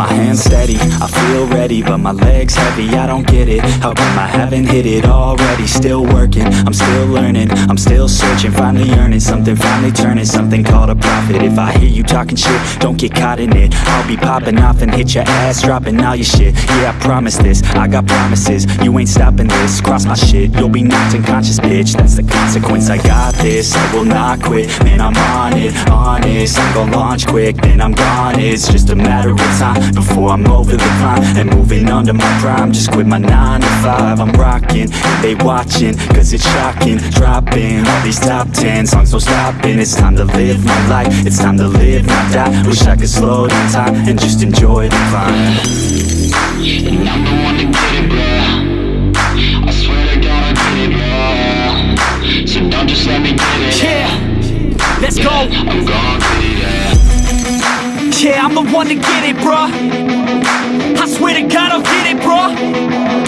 my hands steady. I feel ready, but my legs heavy. I don't get it, how come I haven't hit it already? Still working, I'm still learning. I'm still searching, finally earning Something finally turning, something called a profit. If I hear you talking shit, don't get caught in it. I'll be popping off and hit your ass Dropping all your shit, yeah I promise this. I got promises, you ain't stopping this. Cross my shit, you'll be knocked unconscious bitch. That's the consequence, I got this. I will not quit, man I'm on it. Honest, I'm gonna launch quick. Then I'm gone, it's just a matter of time Before I'm over the climb And moving under my prime. Just quit my 9 to 5 I'm rocking, they watching Cause it's shocking. Dropping all these top 10 songs, no stopping It's time to live my life It's time to live, not die. Wish I could slow down time And just enjoy the climb. And I'm the one to get it, bro I swear to God I get it, bro So don't just let me get it. Yeah, let's go. I'm gon' get it, yeah Yeah, I'm the one to get it, bruh. I swear to God I'll get it, bruh